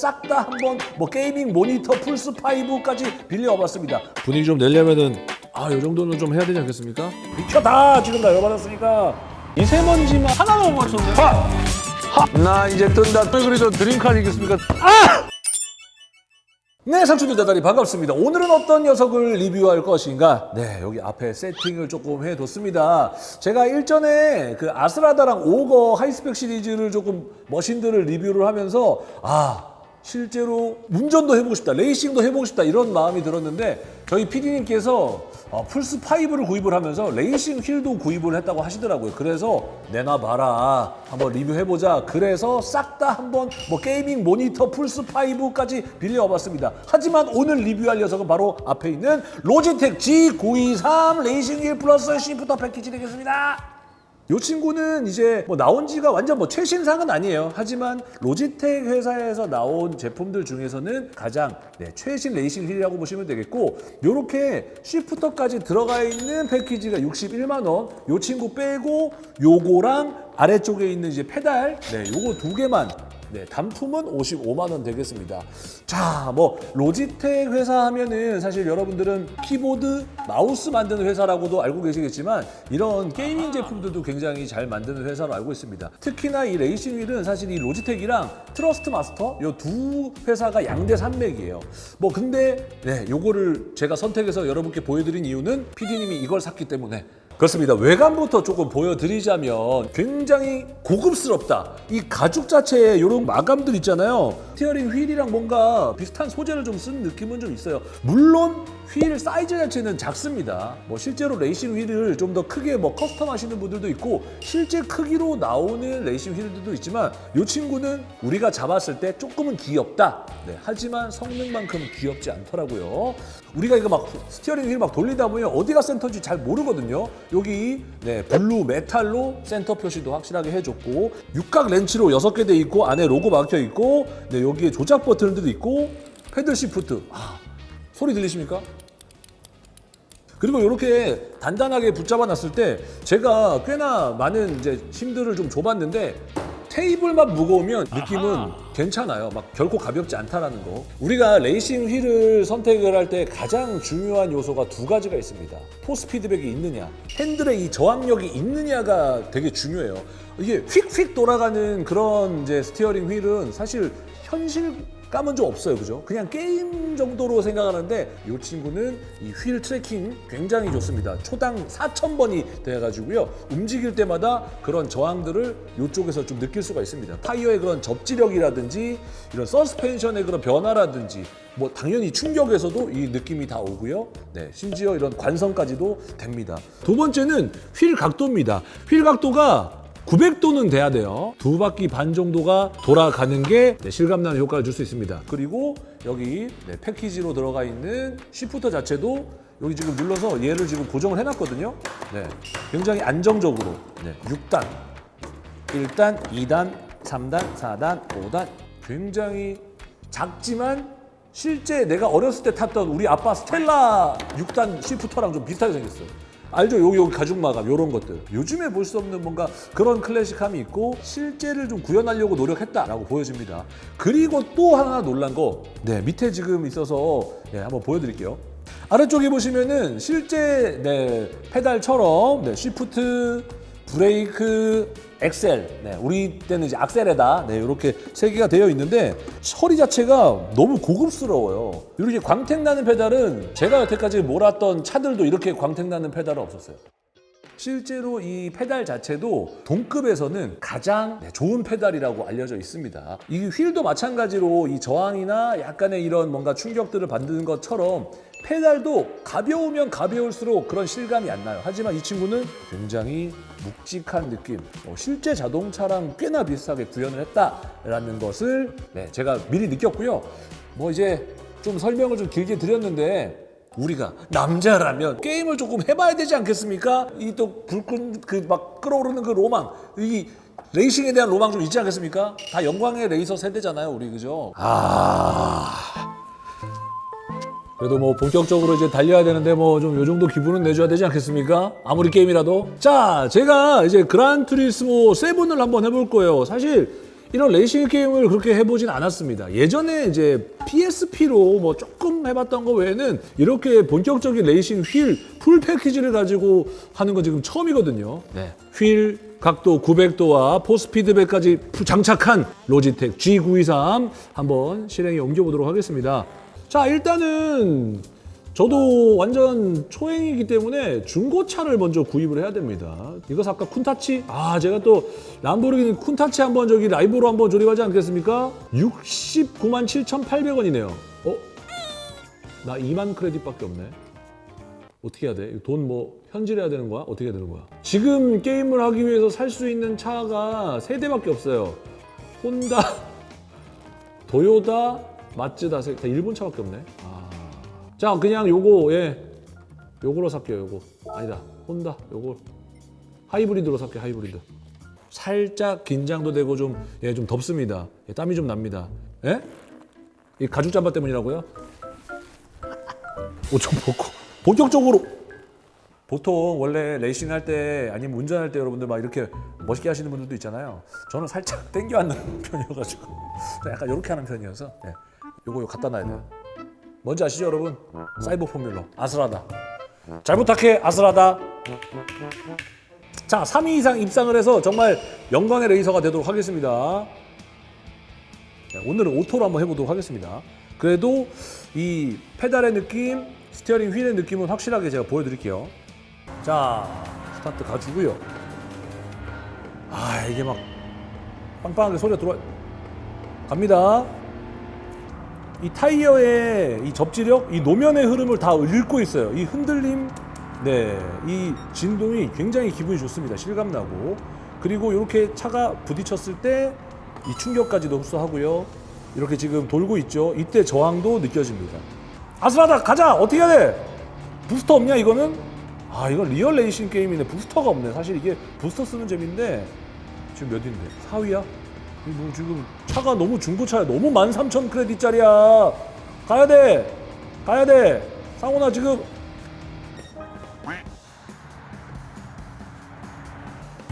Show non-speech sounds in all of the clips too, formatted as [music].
싹 다 한번 뭐 gaming 모니터 플스 5까지 빌려와봤습니다. 분위기 좀 내려면은 아, 이 정도는 좀 해야 되지 않겠습니까? 비켜 나 지금 나 열받았으니까 미세먼지만 하나도 못 맞췄네. 나 이제 뜬다. 왜 그래도 dream car 아니겠습니까? 네, 상추들 대단히 반갑습니다. 오늘은 어떤 녀석을 리뷰할 것인가? 네, 여기 앞에 세팅을 조금 해뒀습니다. 제가 일전에 그 아스라다랑 오거 하이스펙 시리즈를 조금 머신들을 리뷰를 하면서 아, 실제로 운전도 해보고 싶다, 레이싱도 해보고 싶다 이런 마음이 들었는데 저희 PD님께서 어, 플스5를 구입을 하면서 racing wheel도 구입을 했다고 하시더라고요. 그래서 내놔봐라. 한번 리뷰해보자. 그래서 싹 다 한번 뭐 gaming 모니터 플스5까지 빌려와봤습니다. 하지만 오늘 리뷰할 녀석은 바로 앞에 있는 로지텍 G923 racing wheel 플러스 shifter 패키지 되겠습니다. 이 친구는 이제 뭐 나온 지가 완전 뭐 최신상은 아니에요. 하지만 로지텍 회사에서 나온 제품들 중에서는 가장 네, 최신 racing wheel이라고 보시면 되겠고 요렇게 shifter까지 들어가 있는 패키지가 61만 원. 요 친구 빼고 요거랑 아래쪽에 있는 이제 페달 네, 요거 두 개만 네, 단품은 55만 원 되겠습니다. 자, 뭐 로지텍 회사 하면은 사실 여러분들은 키보드, 마우스 만드는 회사라고도 알고 계시겠지만 이런 gaming 제품들도 굉장히 잘 만드는 회사로 알고 있습니다. 특히나 이 racing wheel은 사실 이 로지텍이랑 트러스트마스터 이 두 회사가 양대 산맥이에요. 뭐 근데 네, 요거를 제가 선택해서 여러분께 보여드린 이유는 PD님이 이걸 샀기 때문에 그렇습니다. 외관부터 조금 보여드리자면 굉장히 고급스럽다. 이 가죽 자체에 이런 마감들 있잖아요. steering wheel이랑 뭔가 비슷한 소재를 좀 쓴 느낌은 좀 있어요. 물론 휠 사이즈 자체는 작습니다. 뭐 실제로 racing wheel을 좀 더 크게 뭐 custom 하시는 분들도 있고 실제 크기로 나오는 racing wheel들도 있지만 이 친구는 우리가 잡았을 때 조금은 귀엽다. 네, 하지만 성능만큼 귀엽지 않더라고요. 우리가 이거 막 steering wheel 막 돌리다 보면 어디가 센터인지 잘 모르거든요. 여기 네, blue metal로 센터 표시도 확실하게 해줬고 육각 렌치로 여섯 개돼 있고 안에 로고 박혀 있고 네, 여기에 조작 버튼들도 있고 paddle shift 아, 소리 들리십니까? 그리고 이렇게 단단하게 붙잡아 놨을 때 제가 꽤나 많은 이제 힘들을 좀 줘봤는데 테이블만 무거우면 느낌은 괜찮아요. 막 결코 가볍지 않다라는 거. 우리가 racing wheel을 선택을 할 때 가장 중요한 요소가 두 가지가 있습니다. force feedback이 있느냐, 핸들의 이 저항력이 있느냐가 되게 중요해요. 이게 휙휙 돌아가는 그런 이제 steering wheel은 사실 현실감은 좀 없어요, 그죠? 그냥 게임 정도로 생각하는데 이 친구는 이 wheel tracking 굉장히 좋습니다. 초당 4,000번이 돼가지고요. 움직일 때마다 그런 저항들을 이쪽에서 좀 느낄 수가 있습니다. 타이어의 그런 접지력이라든지 이런 서스펜션의 그런 변화라든지 뭐 당연히 충격에서도 이 느낌이 다 오고요. 네, 심지어 이런 관성까지도 됩니다. 두 번째는 휠 각도입니다. 휠 각도가 900도는 돼야 돼요. 두 바퀴 반 정도가 돌아가는 게 네, 실감나는 효과를 줄 수 있습니다. 그리고 여기 네, 패키지로 들어가 있는 시프터 자체도 여기 지금 눌러서 얘를 지금 고정을 해놨거든요. 네, 굉장히 안정적으로 네, 6단, 1단, 2단, 3단, 4단, 5단 굉장히 작지만 실제 내가 어렸을 때 탔던 우리 아빠 스텔라 6단 시프터랑 좀 비슷하게 생겼어요. 알죠? 여기 여기 가죽 마감 이런 것들. 요즘에 볼 수 없는 뭔가 그런 클래식함이 있고 실제를 좀 구현하려고 노력했다라고 보여집니다. 그리고 또 하나 놀란 거, 네 밑에 지금 있어서 네, 한번 보여드릴게요. 아래쪽에 보시면은 실제 네, 페달처럼 네, shift, 브레이크, 엑셀, 네, 우리 때는 이제 악셀에다 네, 이렇게 세 개가 되어 있는데 처리 자체가 너무 고급스러워요. 이렇게 광택 나는 페달은 제가 여태까지 몰았던 차들도 이렇게 광택 나는 페달은 없었어요. 실제로 이 페달 자체도 동급에서는 가장 네, 좋은 페달이라고 알려져 있습니다. 이 휠도 마찬가지로 이 저항이나 약간의 이런 뭔가 충격들을 받는 것처럼 페달도 가벼우면 가벼울수록 그런 실감이 안 나요. 하지만 이 친구는 굉장히 묵직한 느낌, 어, 실제 자동차랑 꽤나 비슷하게 구현을 했다라는 것을 네, 제가 미리 느꼈고요. 뭐 이제 좀 설명을 좀 길게 드렸는데 우리가 남자라면 게임을 조금 해봐야 되지 않겠습니까? 이 또 불끈 그 막 끓어오르는 그 로망, 이 레이싱에 대한 로망 좀 있지 않겠습니까? 다 영광의 레이서 세대잖아요, 우리 그죠? 아. 그래도 뭐 본격적으로 이제 달려야 되는데 뭐 좀 요 정도 기분은 내줘야 되지 않겠습니까? 아무리 게임이라도. 자, 제가 이제 그란 투리스모 7을 한번 해볼 거예요. 사실 이런 레이싱 게임을 그렇게 해보진 않았습니다. 예전에 이제 PSP로 뭐 조금 해봤던 거 외에는 이렇게 본격적인 racing wheel full 패키지를 가지고 하는 건 지금 처음이거든요. 네. 휠 각도 900도와 force feedback까지 푸- 장착한 로지텍 G923 한번 실행에 옮겨보도록 하겠습니다. 자, 일단은 저도 완전 초행이기 때문에 중고차를 먼저 구입을 해야 됩니다. 이거 아까 쿤타치? 아, 제가 또 람보르기니 쿤타치 한번 저기 라이브로 한번 조립하지 않겠습니까? 69만 7,800원이네요. 어? 나 2만 크레딧밖에 없네. 어떻게 해야 돼? 돈 뭐 현질해야 되는 거야? 어떻게 해야 되는 거야? 지금 게임을 하기 위해서 살 수 있는 차가 세 대밖에 없어요. 혼다, [laughs] 도요다, 마츠다, 세- 다 일본 차밖에 없네. 아. 자, 그냥 요거 예, 요거로 살게요. 요거 아니다. 혼다, 요거 하이브리드로 살게요. 하이브리드. 살짝 긴장도 되고 좀 예, 좀 덥습니다. 예, 땀이 좀 납니다. 예? 이 가죽 잠바 때문이라고요? [laughs] 옷좀 벗고 본격적으로 보통 원래 레이싱 할 때 아니면 운전할 때 여러분들 막 이렇게 멋있게 하시는 분들도 있잖아요. 저는 살짝 땡겨 앉는 [laughs] 편이어가지고 약간 이렇게 하는 편이어서 예. 요거 갖다 놔야 돼요. 뭔지 아시죠 여러분? 사이버 포뮬러 아스라다. 잘 부탁해 아스라다. 자 3위 이상 입상을 해서 정말 영광의 레이서가 되도록 하겠습니다. 네, 오늘은 오토로 한번 해보도록 하겠습니다. 그래도 이 페달의 느낌, 스티어링 휠의 느낌은 확실하게 제가 보여드릴게요. 자, 스타트 가주고요. 아, 이게 막 빵빵하게 소리가 들어와. 갑니다. 이 타이어의 이 접지력, 이 노면의 흐름을 다 읽고 있어요. 이 흔들림, 네, 이 진동이 굉장히 기분이 좋습니다. 실감나고. 그리고 이렇게 차가 부딪혔을 때 이 충격까지도 흡수하고요. 이렇게 지금 돌고 있죠. 이때 저항도 느껴집니다. 아스라다, 가자! 어떻게 해야 돼? 부스터 없냐, 이거는? 아, 이건 리얼 레이싱 게임이네. 부스터가 없네. 사실 이게 부스터 쓰는 재미인데, 지금 몇 위인데? 4위야? 뭐 지금 차가 너무 중고차야. 너무 13,000 크레딧짜리야. 가야 돼. 가야 돼. 상훈아 지금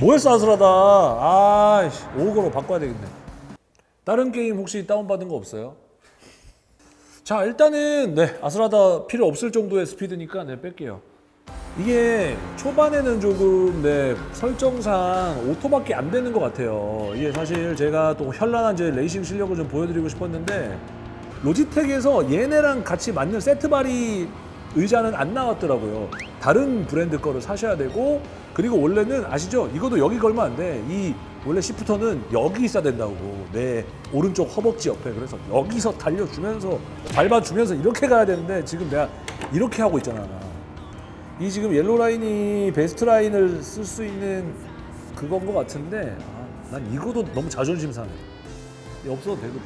뭐했어 아스라다. 아이씨 요거로 바꿔야 되겠네. 다른 게임 혹시 다운받은 거 없어요? 자 일단은 네 아스라다 필요 없을 정도의 스피드니까 네 뺄게요. 이게 초반에는 조금 네 설정상 오토밖에 안 되는 것 같아요. 이게 사실 제가 또 현란한 제 레이싱 실력을 좀 보여드리고 싶었는데 로지텍에서 얘네랑 같이 맞는 세트바리 의자는 안 나왔더라고요. 다른 브랜드 거를 사셔야 되고 그리고 원래는 아시죠? 이것도 여기 걸면 안 돼. 이 원래 시프터는 여기 있어야 된다고. 내 오른쪽 허벅지 옆에. 그래서 여기서 달려주면서 밟아주면서 이렇게 가야 되는데 지금 내가 이렇게 하고 있잖아. 이 지금 옐로 라인이 베스트 라인을 쓸 수 있는 그건 것 같은데 아, 난 이거도 너무 자존심 상해. 없어도 되거든.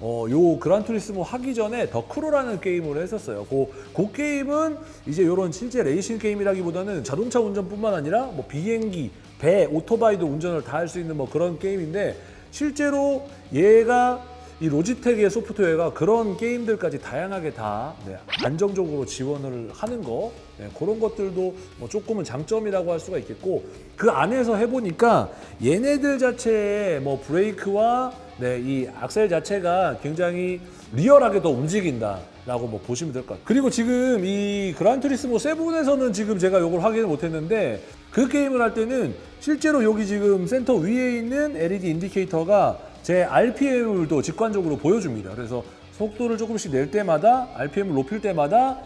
어, 요 그란투리스모 하기 전에 더크로라는 게임을 했었어요. 그, 그 게임은 이제 요런 실제 레이싱 게임이라기보다는 자동차 운전뿐만 아니라 뭐 비행기, 배, 오토바이도 운전을 다 할 수 있는 뭐 그런 게임인데 실제로 얘가 이 로지텍의 소프트웨어가 그런 게임들까지 다양하게 다 네, 안정적으로 지원을 하는 거 네, 그런 것들도 뭐 조금은 장점이라고 할 수가 있겠고 그 안에서 해보니까 얘네들 자체의 뭐 브레이크와 네, 이 악셀 자체가 굉장히 리얼하게 더 움직인다라고 뭐 보시면 될 것 같아요. 그리고 지금 이 그란투리스모 7에서는 지금 제가 이걸 확인을 못했는데 그 게임을 할 때는 실제로 여기 지금 센터 위에 있는 LED 인디케이터가 제 RPM을도 직관적으로 보여줍니다. 그래서 속도를 조금씩 낼 때마다 RPM을 높일 때마다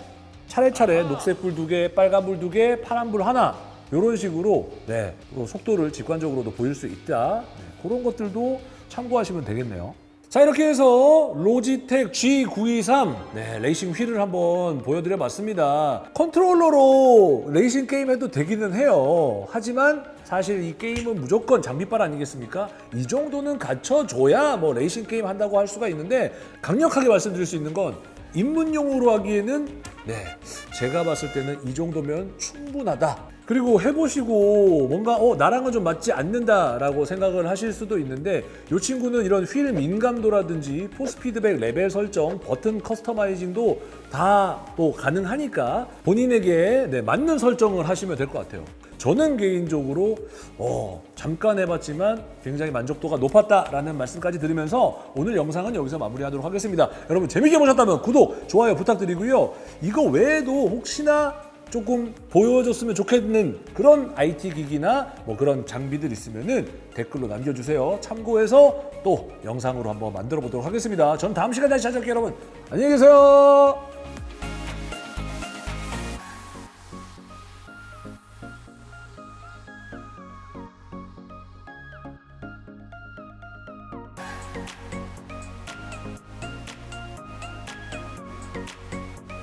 차례차례 녹색불 두 개, 빨간불 두 개, 파란불 하나 이런 식으로 네, 또 속도를 직관적으로도 보일 수 있다. 네, 그런 것들도 참고하시면 되겠네요. 자 이렇게 해서 로지텍 G923 네, 레이싱 휠을 한번 보여드려 봤습니다. 컨트롤러로 레이싱 게임 해도 되기는 해요. 하지만 사실 이 게임은 무조건 장비빨 아니겠습니까? 이 정도는 갖춰줘야 뭐 레이싱 게임 한다고 할 수가 있는데 강력하게 말씀드릴 수 있는 건 입문용으로 하기에는 네 제가 봤을 때는 이 정도면 충분하다. 그리고 해보시고 뭔가 어 나랑은 좀 맞지 않는다라고 생각을 하실 수도 있는데 이 친구는 이런 휠 민감도라든지 force feedback 레벨 설정, 버튼 customizing도 다 또 가능하니까 본인에게 네, 맞는 설정을 하시면 될 것 같아요. 저는 개인적으로 어, 잠깐 해봤지만 굉장히 만족도가 높았다라는 말씀까지 드리면서 오늘 영상은 여기서 마무리하도록 하겠습니다. 여러분 재밌게 보셨다면 구독, 좋아요 부탁드리고요. 이거 외에도 혹시나 조금 보여줬으면 좋겠는 그런 IT 기기나 뭐 그런 장비들 있으면은 댓글로 남겨주세요. 참고해서 또 영상으로 한번 만들어 보도록 하겠습니다. 전 다음 시간에 다시 찾아올게요, 여러분. 안녕히 계세요.